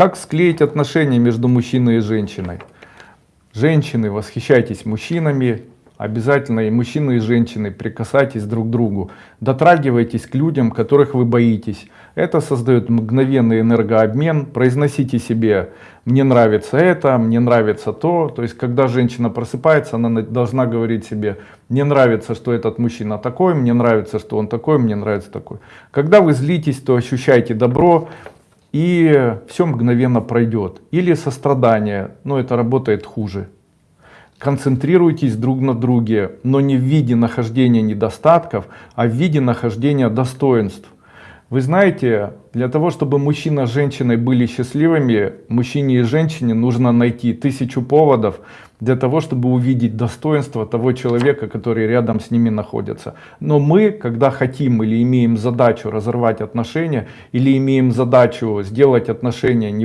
Как склеить отношения между мужчиной и женщиной? Женщины, восхищайтесь мужчинами, обязательно и мужчины, и женщины, прикасайтесь друг к другу, дотрагивайтесь к людям, которых вы боитесь. Это создает мгновенный энергообмен, произносите себе «мне нравится это», «мне нравится то». То есть, когда женщина просыпается, она на- должна говорить себе «мне нравится, что этот мужчина такой», «мне нравится, что он такой», «мне нравится такой». Когда вы злитесь, то ощущайте добро, и все мгновенно пройдет. Или сострадание, но это работает хуже. Концентрируйтесь друг на друге, но не в виде нахождения недостатков, а в виде нахождения достоинств. Вы знаете, для того, чтобы мужчина с женщиной были счастливыми, мужчине и женщине нужно найти тысячу поводов для того, чтобы увидеть достоинство того человека, который рядом с ними находится. Но мы, когда хотим или имеем задачу разорвать отношения, или имеем задачу сделать отношения не